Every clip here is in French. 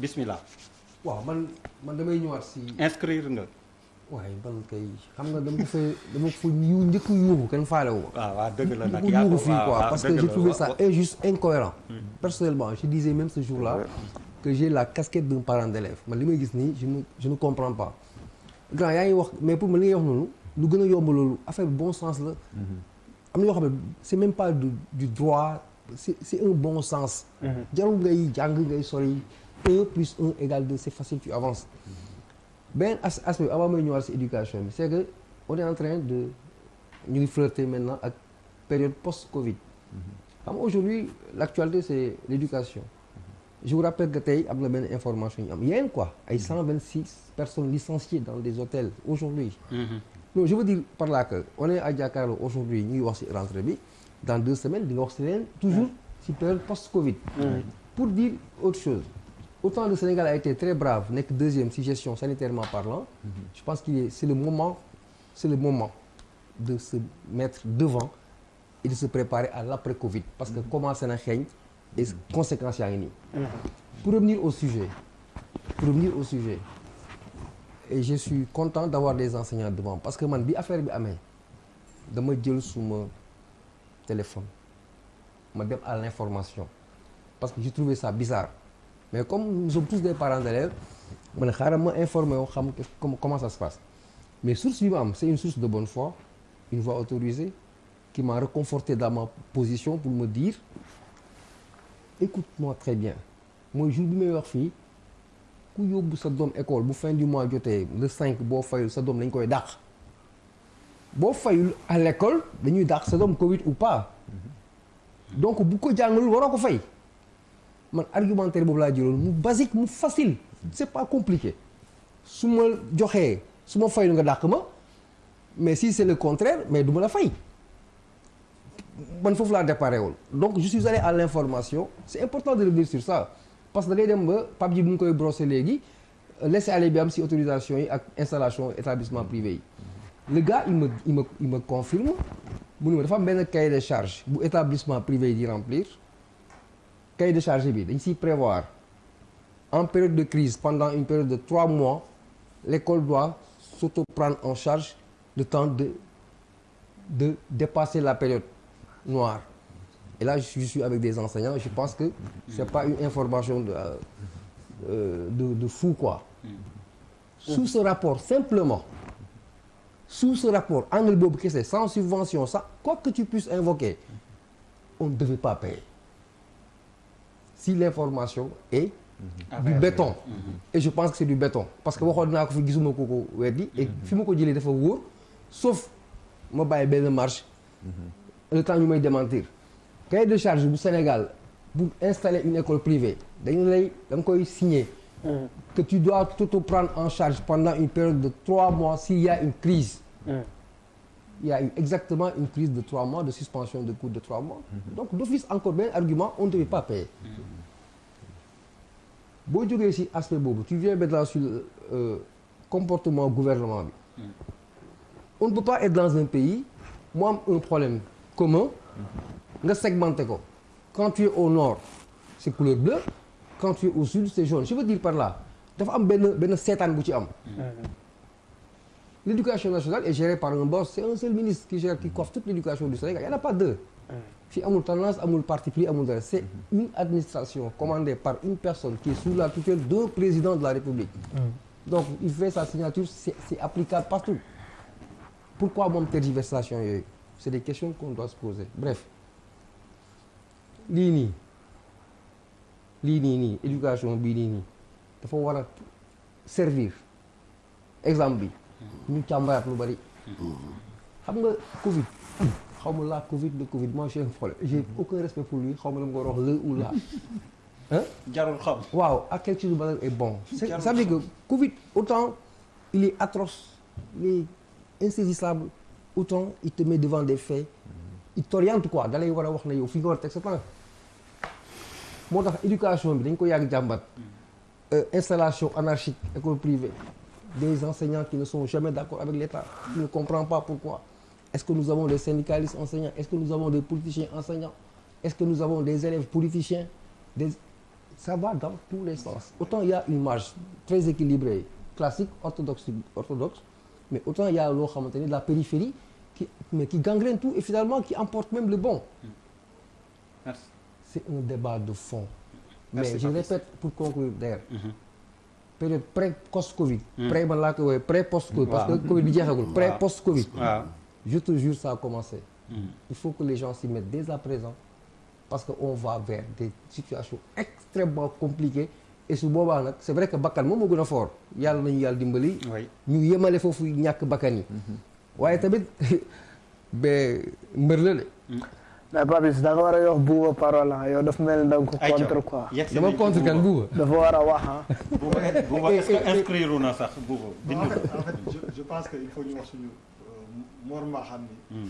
bismillah. Waaw man man damay ñëwaat si. inscrire nga. Waaye man kay xam nga dama fa dama ko fa yu njëkk yuuxu kenn faale wu. waaw waaw dëgg la nag njëkk yaa ko yuuxu fii waaw quoi waaw parce que j'ai trouvé ça injuste incohérent. Personnellement je disais même ce jour-là que j'ai la casquette d'un parent d'élève. Man li may gis nii je ne je ne comprends pas. Grand yaa ngi wax mais pour man li ngay wax noonu lu gën a yomb loolu affaire bi bon sens la. Am na yoo xam ne c'est même pas du du droit c'est c'est un bon sens. Jarul ngay jàng ngay sori un plus un égale deux c'est facile tu avances. Beneen as aspect avant may ñëwaat si éducation bi c'est que on est en train de ñu ngi flirter maintenant ak période post-Covid. Xam nga aujourd'hui l'actualité c'est l'éducation. Je vous rappelle que tey am na benn information ñu am. Yéen quoi? Ay 126 personnes licenciées dans des hôtels aujourd'hui. Mhm. non je veux dire par là que on est à Jakaarlo aujourd'hui ñu ngi wax ci rentrée bi dans deux semaines di nga wax ci leen toujours période post-Covid. Pour dire autre chose autant le Sénégal a été très brave nekk deuxième ci gestion sanitairement parlant. Je pense est c'est le moment c'est le moment de se mettre devant et de se préparer à l'après-Covid. Parce que commencé na xeeñ et conséquences yaa ngi nii. Pour revenir au sujet pour revenir au sujet et je suis content d'avoir des enseignants devant parce que bi affaire bi amee dama jël suma téléphone ma dem à l'information parce que j'ai trouvé ça bizarre mais comme nous sommes tous des parents d'élèves ma ne xaaral ma informer yoo xam comment comment ça se passe. Mais source bi ma am c'est une source de bonne foi une voix autorisée qui m'a réconforté dans ma position pour me dire écoute-moi très bien. Mooy jour bi may wax fii ku yóbbu sa doom école bu fin du mois jotee le 5 boo fayul sa doom dañ koy dàq. Boo fayul à l'école dañuy dàq sa doom Covid ou pas. Donc bu ko jàngalul waroo ko fay man argumentaire boobu laa mu basique mu facile. C'est pas compliqué. Su ma joxee su nga ma mais si c'est le contraire mais du la fay. Man déparé donc je suis allé à l'information. C'est important de revenir sur ça. Parce que da ngay dem ba ji bu koy brosser laisser aller bi am ci autorisation installation établissement privé le gars il me confirme. Mu ne dafa am cahier de charge bu établissement privé di cahier de charge bi ciy prévoir en période de crise pendant une période de trois mois l'école doit s'auto-prendre en charge le temps de dépasser la période noire. Et là je suis avec des enseignants je pense que c'est pas une information de euh, de fou quoi. Sous ce rapport simplement sous ce rapport angle boobu sans subvention quoi que tu puisses invoquer on ne devait pas payer si l'information est du béton. et je pense que c'est du béton. Parce que waxoon naa ko fi gisuma ko ko weddi. Et fi ma ko jëlee dafa wóor. Sauf ma bàyyi benn marche. Le temps ñu may démentir. Cahier de charge bu Sénégal pour installer une école privée dañu lay da nga koy signer. Que tu dois tout prendre en charge pendant une période de trois mois s'il y a une crise il y a eu exactement une crise de trois mois de suspension de cours de trois mois. Donc d'office encore benn argument on ne devait pas payer. Boo jógee ci aspect boobu tu viens maintenant sur le euh, comportement gouvernement bi. On ne peut pas être dans un pays mu am un problème commun nga segmenté ko. Quand tu es au nord c'est couleur bleue quand tu es au sud c'est jaune. Je veux dire par là dafa am benn benn seetaan bu ci am l'éducation nationale est gérée par un boss. C'est un seul ministre qui gère qui coiffe toute l'éducation du Sénégal. Il y en a pas deux. Fii amul tendance amul parti pris amul c'est une administration commandée par une personne qui est sous la tutelle d'un président de la République. Donc il fait sa signature c'est applicable partout. Pourquoi moom tergiversation c'est des questions qu'on doit se poser. Bref. Nii. Nii éducation dafa war a servir. Exemple ñu càmbaraat lu bari. Xam nga Covid. Xaw ma la Covid le Covid. Moi j'ai un problème. J'ai aucun respect pour lui. Xaw ma la nga war a wax le ou la. Hein? Jarul xam. Waaw à quelque chose de est bon. C'est ça veut dire que Covid autant il est atroce il est insaisissable autant il te met devant des faits. Il t'oriente quoi. Da lay war a wax na yow fi nga war a teg sa temps moo tax éducation bi dañ ko yàgg jàmbat. Installation anarchique école privée des enseignants qui ne sont jamais d'accord avec l'État qui ne comprend pas pourquoi. Est-ce que nous avons des syndicalistes enseignants? Est-ce que nous avons des politiciens enseignants? Est-ce que nous avons des élèves politiciens? Des ça va dans tous les sens. Autant il y a une marge très équilibrée classique orthodoxe orthodoxe mais autant il y a de la périphérie qui mais qui gangrène tout et finalement qui emporte même le bon. Merci. c'est un débat de fond. Mais je répète pour conclure d'ailleurs Mhm. Période pré post Covid pré man laa woowee pré post Covid parce que. Covid bi jeexagul pré post Covid waaw. je te jure ça a commencé. Mhm. il faut que les gens s'y mettent dès à présent parce que on va vers des situations extrêmement compliquées. Et su boobaa nag c'est vrai que bakkan moom moo gën a fort. Yàlla nañu yàlla dimbali. Ñu yemale foofu ñàkk bakkan yi. Waaye tamit ba mbër la de mais Papis da nga war a yox buuba parole ah yow dafa mel ni da nga ko contre quoi dama contre kan buuba dafa war a wax ah Bouba Bouba est-ce que inscrire na sax bind en fait je je pense que il faut ñu wax suñu Mor Mbaxaan ni. Hmm.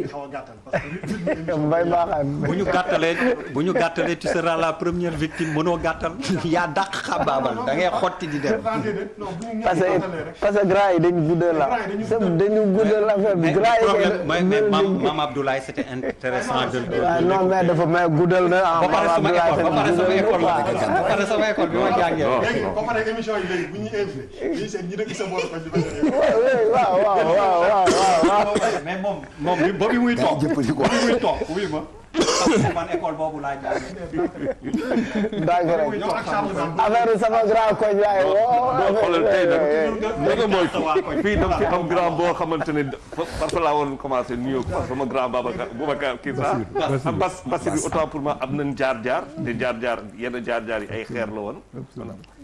di xaw a gàttal parce que rythme émission mbay baaxaan bu ñu gàttalee bu ñu gàttalee tu seras la première victime mënoo gàttal yaa dàq xabaabal da ngay xotti di dem. Ah, déedéet, non bu ñu parce ñëpp que gàttalee rek. parce que gars yi dañu guddal la Gars yi dañu c'est guddal. dañu guddal affaire bi mais gars yi problème kay mais mais mel Mam ni- Mam Abdoulaye c'était intéressant de. de- waaw non mais dafa may guddal na ah ba pare sama Abdoulaye école ba pare sama tamit école la guddal na ba pare sama école bi ma jàngee. léegi ba pare émission yi léegi bu ñuy invité ñuy seet ñi dëkk sa bopp ko di ba seen waaw waaw waaw waaw waaw waaw mais moom moom ba bi muy toog ba bi muy toog wuy ma parce que man école boobu laa jàngee. Dane affaire sama grand koñ laay woo doo xoolal tey nag mooy fii dam fi am grand boo xamante ne parce que laa waroon commencé nuyoo parce que sama grand Babacar Boubacar kii sax am bas bi autant pour moi am nañ jaar-jaar te jaar-jaar yenn jaar-jaar yi ay xeer la woon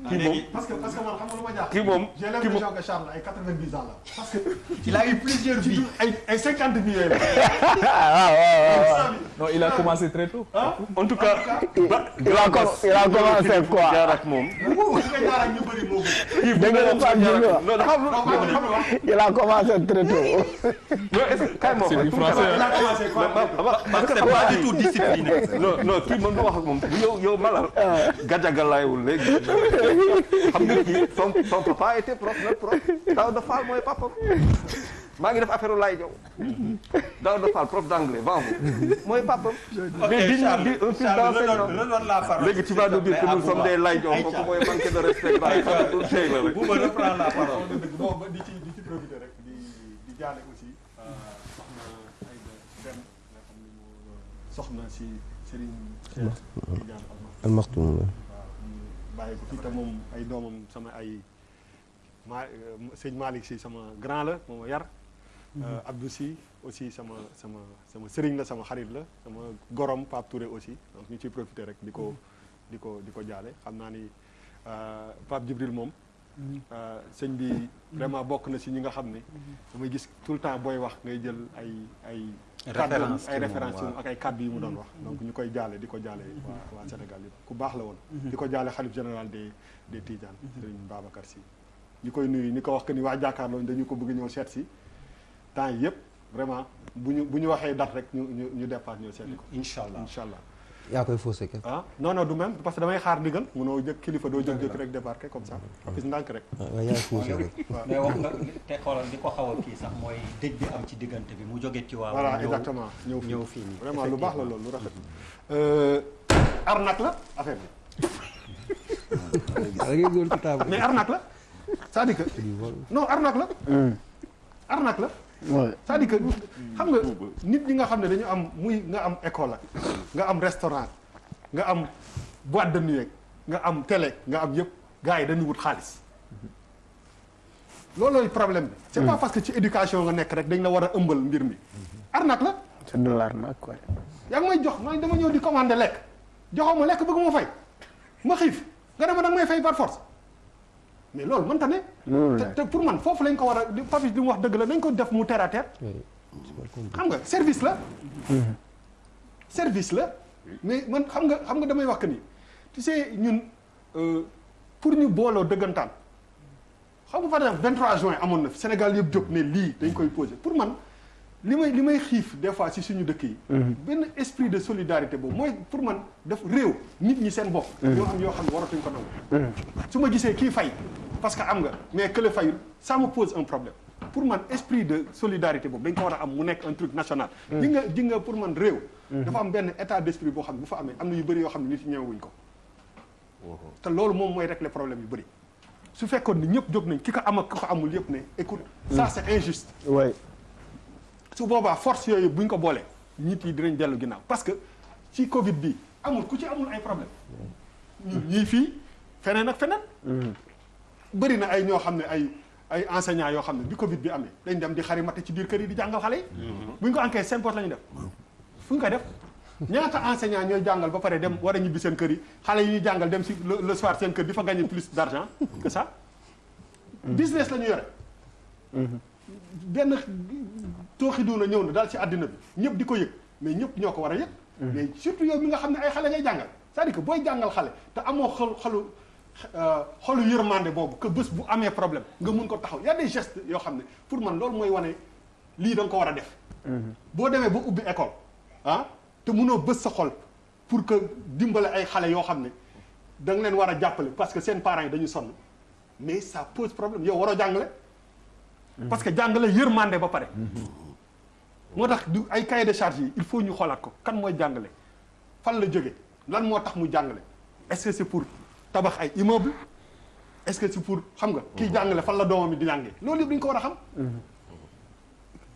kii moom parce que parce que man xam nga lu ma jaaxal. kii moom j'ai l'impression que Charles ay 90 ans la parce que il a eu plusieurs vies. ay ay 50 vies yooyu la. waaw waaw waaw non il a ah. commencé très tôt. Ah. en tout cas. il a commencé quoi jaar ak moom. il a commencé très tôt. non est-ce que kay moom parce que pas du tout discipliné. non non kii mën nga wax ak moom yow yow Malal. Gadiaga laayul léegi. xam nga kii son son papa était prof na prof taw dafa mooy papa. Maa ngi def affaire laay jow Daouda Fall prof d'anglais vent. Mooy papam. Mais digne di un fils d'enseignant. léegi tu vas nous dire que nous sommes des laay jow kooku mooy manqué de respect bàyyi xam nga tey la rek Bouba reprend la parole. bon ba di ci di ci profité rek di di jaale aussi soxna Aïda Dem nga xam ni moo soxna si Serigne Tidiane waaw ñu bàyyi ko fii te moom ay doomam sama ay ma sëñ Malick si sama grand la moo ma yar Abdou si aussi sama sama sama sëriñ la sama xarit la sama gorom Pape Touré aussi. Donc ñu ciy profité rek di ko di ko di ko jaale. Xam naa ni Pape Djibril moom sëñ bi vraiment bokk na si ñi nga xam ne damay gis tout le temps booy wax ngay jël ay ay kàddu Référence ay ci référence ci ak ay kàddu yi mu doon wax. Donc ñu koy jaale di ko jaale waa waa Sénégal yëpp. Ku baax la woon. Di ko jaale xalif général des des Tidiane Serigne Babacar Sy. Ñu koy nuyu ni ko wax que ni waa jàkkaarloo dañu ko bëgg ñëw seet si temps yi yëpp vraiment bu ñu bu ñu waxee date rek ñu ñu ñu départ ñëw seeti ko. Incha allah incha allah yaa koy faussé kenn ah non non du même parce que damay xaar ndigal munoo jëkk kilifa doo jóg jóg rek débarqué comme ça. Gis ndànk rek. Waaw yaay faussé rek. Mais wax nga te xoolal di ko xaw a kii sax mooy dëj bi am ci diggante bi mu jóge ci waaw. voilà exactement. Ñëw ñëw fii nii. vraiment lu baax la loolu lu rafet. arnaque la affaire bi. Ci table mais arnaque la c'est-à-dire que non arnaque la. Arnaque la. Ouais. C'est-à-dire que xam nga nit ñi nga xam ne dañu am muy nga am école nga am restaurant nga am boîte de nuit nga am télé nga am yëpp gars yi dañu wut xaalis. Loolooy problème bi. C'est pas parce que ci éducation nga nekk rek dañ la war a ëmbal mbir mi. Arnaque la. C'est de l'arnaque quoi. yaa ngi may jox man dama ñëw di commander lekk. Joxoo ma lekk bëgg ma fay. Ma xiif. Nga dema danga may fay par force mais loolu mënta ne. Te pour man foofu lañ ko war a di Papis li mu wax dëgg la nañ ko def mu terre à terre. Xam nga service la. Service la. Mais man xam nga xam nga damay wax que ni tu sais ñun euh, pour ñu booloo dëggantaan xam nga par exemple 23 juin amoon na Sénégal yëpp jóg ne lii dañ koy posé pour man li may li may xiif des fois si suñu dëkk yi. Benn esprit de solidarité boobu mooy pour man def réew nit ñi seen bopp. Ñoo am yoo xam ne waratuñ ko nangu. Su ma gisee kii fay parce que am nga mais que le fayul ça me pose un problème. Pour man esprit de solidarité boobu dañ ko war a am mu nekk un truc national. Nga nga pour man réew. Dafa am benn état d'esprit boo xam ne bu fa amee am na yu bëri yoo xam ne nit ñi ñëwewuñ ko. Te loolu moom mooy régler problème yu bëri. Su fekkoon ni ñëpp jóg nañ ki ko am ak ki ko amul yëpp ne écoute ça c'est injuste su boobaa force yooyu buñ ko boolee nit yi dinañ dellu ginnaaw parce que ci Covid bi amul ku ci amul ay problème. Ñun ñii fii feneen ak feneen. Bëri na ay ñoo xam ne ay ay enseignants yoo xam ne bi Covid bi amee dañ dem di xarimate ci biir kër yi di jàngal xale yi. Buñ ko enquête seen poste la ñu def. Fu ñu koy def ñaata enseignants ñooy jàngal ba pare dem war a ñibbi seen kër yi? Xale yi ñuy jàngal dem si le le soir seen kër di fa gagner plus d'argent que ça? Business la ñu yore benn tooxi doona ñëw na daal ci àddina bi. ñëpp di ko yëg mais ñëpp ñoo ko war a yëg. Mais surtout yow mi nga xam ne ay xale ngay jàngal. c'est-à-dire que booy jàngal xale te amoo xol xolu euh, xolu yërmande boobu que bés bu amee problème nga mun ko taxaw. y a des gestes yoo xam ne pour man loolu mooy wane lii da nga ko war a def. Boo demee ba ubbi école ah te munoo bés sa xol pour que dimbale ay xale yoo xam ne da nga leen war a jàppale parce que seen parents yi dañu sonn. mais ça pose problème. yow waroo jàngale parce que jàngale yërmande ba pare. Moo tax du ay cahier de charge il faut ñu xoolaat ko. Kan mooy jàngale? Fan la jóge? Lan moo tax mu jàngale? Est-ce que c'est pour tabax ay immeuble? Est-ce que c'est pour xam nga kii jàngale fan la doomam di jàngee loolu dañu ko war a xam.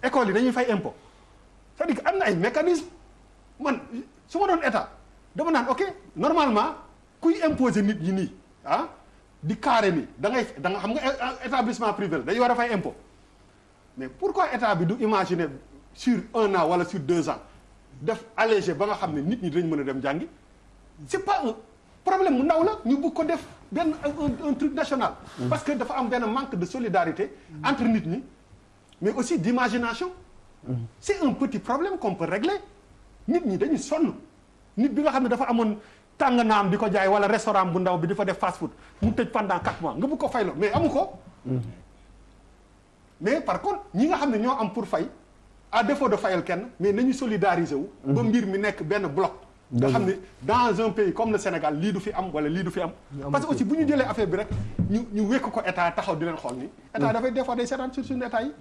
École dañuy fay impôt. C'est-à-dire que am na ay mécanisme man su ma doon état dama naan ok normalement kuy imposer nit ñi nii ah di carré nii da ngay da nga xam nga établissement privé la dañuy war a fay impôt mais pourquoi état bi du imaginer sur un an wala sur deux ans def allégé ba nga xam ne nit ñi dinañ mën a dem jàngi? C'est pas un problème mu ndaw la ñu bëgg ko def benn un, truc national. Parce que dafa am benn manque de solidarité entre nit ñi mais aussi d'imagination. C'est un petit problème qu'on peut régler. Nit ñi dañuy sonn. Nit bi nga xam ne dafa amoon tàng naam di ko jaay wala restaurant bu ndaw bi di fa def fast food mu tëj pendant quatre mois nga bëgg ko fayloo mais amu ko mais par contre ñi nga xam ne ñoo am pour fay à défaut de fayal kenn mais nañu solidariser wu. Ba mbir mi nekk benn bloc. Nga xam ne dans un pays comme le Sénégal lii du fi am wala lii du fi am. Parce que aussi bu ñu jëlee affaire bi rek ñu ñu wékk ko état taxaw di leen xool ni. État dafay des fois day seetaan sur suñu état yi.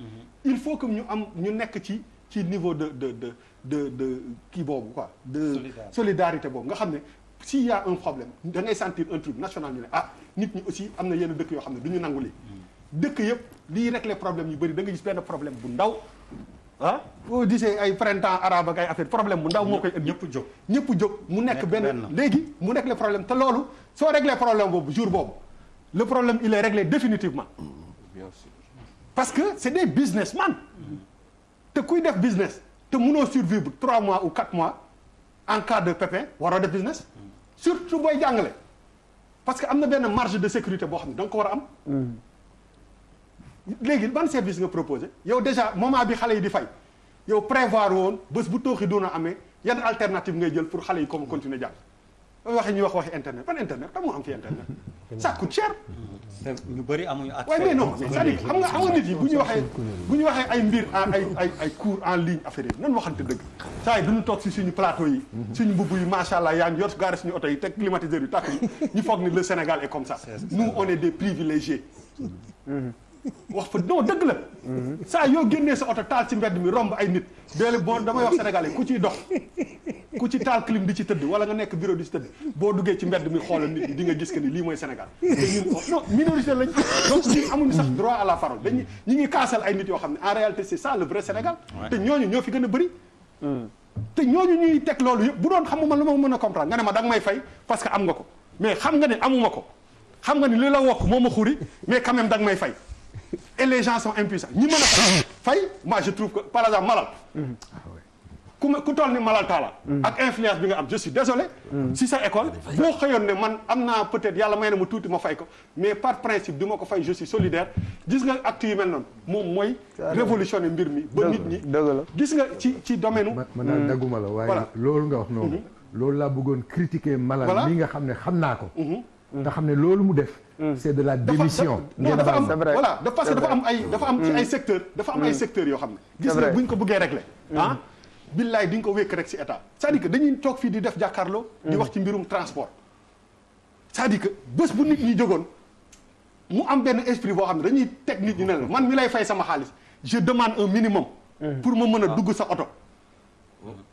Il faut que ñu am ñu nekk ci ci niveau de de de de de kii boobu quoi de Solidarité. boobu. Nga xam ne s'il y a un problème da ngay sentir un truc national ñu ne ah nit ñi aussi am na yenn dëkk yoo xam ne du ñu nangu lii dëkk yëpp lii régler problème yu bëri da nga gis benn problème bu ndaw ah. Boo gisee ay printemps arabe ak ay affaire problème bu ndaw moo koy indi. Ñëpp jóg. Ñëpp jóg. Mu nekk Nekk benn benn. léegi mu nekk le problème. Te loolu soo réglé problème boobu jour boobu le problème il est réglé définitivement. Bien sûr. Parce que c'est des businessmen. Te kuy def business te mënoo survivre trois mois ou quatre mois en cas de pépin waroo def business. Surtout booy jàngale. Parce que am na benn marge de sécurité boo xam ne da nga ko war a am léegi ban service nga proposé? Yow déjà moment bi xale yi di fay yow prévoir woon bés bu tooxi doona amee yan alternative ngay jël pour xale yi comme continuer jàng? Waxee ñuy wax waxi internet ban internet? Kan moo am fi internet. Ça coûte cher. Te ñu bëri amuñu accès. Waaye mais non c'est-à-dire xam nga amoon nit yi bu ñu waxee bu ñu waxee ay mbir en ay ay ay cours en ligne affaire yi nan waxante dëgg? Saa yi duñu toog si suñu plateau yi suñu mbubb yi macha allah yaa ngi yor gaari suñu oto yi teg climatiseur yi tàkk ñu foog ni le Sénégal est comme ça. Nous on est des privilégiés wax fa non dëgg la. Saa yoo génnee sa oto taal ci mbedd mi romb ay nit. Déele bon damay wax sénégalais ku ciy dox ku ci taal clim di ci tëdd wala nga nekk bureau di ci tëdd boo duggee ci mbedd mi xoolal nit ñi di nga gis que ni lii mooy Sénégal. Ñun non minorité lañ. Donc ñun amuñu sax droit à la parole. Dañu ñi ngi kaasal ay nit yoo xam ne en réalité c'est ça le vrai Sénégal. Te ñooñu ñoo fi gën a bëri. Te ñooñu ñuy teg loolu yëpp bu doon xamuma lu ma mën a comprendre nga ne ma da nga may fay parce que am nga ko. Mais xam nga ne amuma ko. Xam nga ni li la wokk moo ma xuri mais quand même da nga may fay et les gens sont impuissants. Ñi mën a fay. Fay? Moi je trouve que par exemple malal. Ku ma ku toll ni malal taala ak influence bi nga am je suis désolé. Si sa école boo xëyoon ne man am naa peut-être yàlla may na ma tuuti ma fay ko mais par principe du ma ko fay je suis solidaire. Gis nga acte yu mel noonu moom mooy révolutionner mbir mi ba nit ñi. Dëgg la. Gis nga ci ci domaine ma man daal dagguma la waaye Voilà. loolu nga wax noonu. Loolu laa bëggoon critiquer Malal Voilà. mi nga xam ne xam naa ko. Nga xam ne loolu mu def c'est de la démission. ngeen dafa am voilà parce que C'est dafa am ay dafa am ci ay secteur dafa am ay secteurs yoo xam ne. Gis C'est nga vrai. bu ñu ko bëggee régler ah billaay di nga ko wékk rek ci état. C'est-à-dire que dañuy toog fii di def jàkkaarloo di wax ci mbirum transport. C'est-à-dire que bés bu nit ñi jógoon mu am benn esprit boo xam ne dañuy teg nit ñi ne la man mi lay fay sama xaalis je demande un minimum pour ma mën a dugg sa oto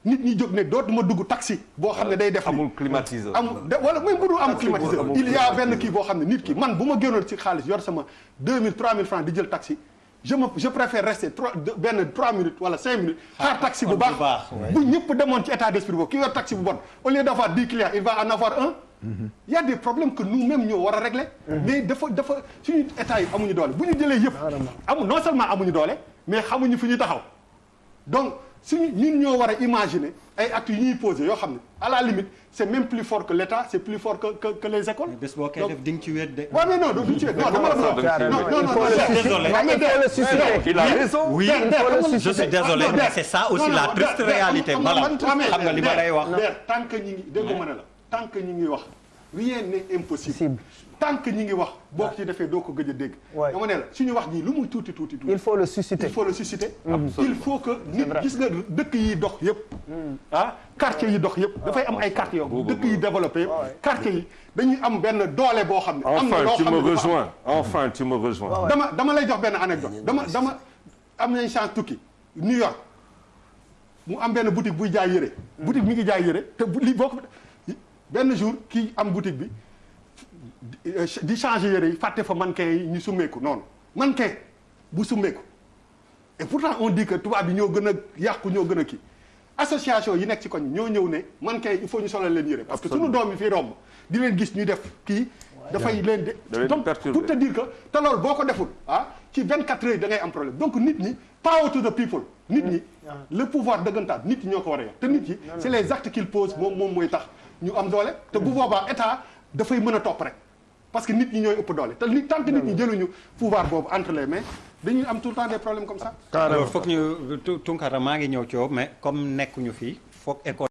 nit ñi jóg ne dootuma dugg taxi boo xam ne day def amul climatiseur. amul de wala même bu dul am climatiseur. amul il y a benn kii boo xam ne nit ki man bu ma génnoon ci xaalis yor sama 2000 3000 francs di jël taxi je me je préfère rester trois deux- benn 3 minutes wala 5 minutes xaar taxi bu baax. bu ñëpp demoon ci état d'esprit boobu ki yor taxi bu bon au lieu d'avoir 10 clients il va en avoir un. Il y a des problèmes que nous-mêmes ñoo war a régler. Mais dafa dafa suñu état yi amuñu doole. Bu ñu jëlee yëpp non seulement amuñu doole mais xamuñu fi ñu taxaw. Donc suñu ñun ñoo war a imaginer ay actes yu ñuy poser yoo xam ne à la limite c'est même plus fort que l'État c'est plus fort que que, que les écoles bés boo koy Donc- def di nga ci wéet de. waaw mais non du ci non dama la non non non non Désolé. Il a raison. oui je suis désolé Non, mais der. c'est ça aussi Non, la non, triste réalité waaw, xam nga li ma lay wax. tant que ñi ngi dégg ma ne la tant que ñi ngi wax rien n'est impossible Possible. Tant que ñi ngi wax boo ko ci defee doo ko gëj a dégg. Ouais. dama ne la suñu wax ji lu muy tuuti tuuti tuuti. Il faut le susciter. il faut le susciter. Il faut que nit gis nga dëkk yi dox yëpp ah quartier yi dox yëpp dafay am ay quartiers yoo dëkk yi développé yëpp quartier yi dañuy am benn doole boo xam ne am na Enfin, loo tu xam me rejoins. Enfin, tu me rejoins. dama dama lay jox benn anecdote. Dama dama am nañ chance tukki New York. Mu am benn boutique buy jaay boutique mi ngi jaay yére te bu lii boo ko benn jour kii am boutique bi di changer yére yi fàtte fa mannequin yi ñu summeeku noonu mannequin bu summeeku. Et pourtant on dit que tubaab bi ñoo gën a yàqu ñoo gën a kii. Association yi nekk ci koñ ñoo ñëw ne mannequin yi il faut ñu solal leen yére parce que suñu doom yi fii romb di leen gis ñuy def kii dafay leen Da de leen donc pour te dire que te loolu boo ko deful ah ci 24 heures da ngay am problème. Donc nit ñi power to the people nit ñi le pouvoir dëggantaan nit ñi ñoo ko war a yor te nit ñi c'est les actes qu'ils posent moom moom mooy tax ñu am doole. Te bu boobaa état dafay mën a topp rek parce que nit ñi ñooy ëpp doole. Te nit tant nit ñi jëluñu pouvoir boobu entre les mains dañuy am tout le temps des problèmes comme ça. Alors foog ñu Tu- Tunkara maa ngi ñëw ci mais comme nekkuñu fii foog école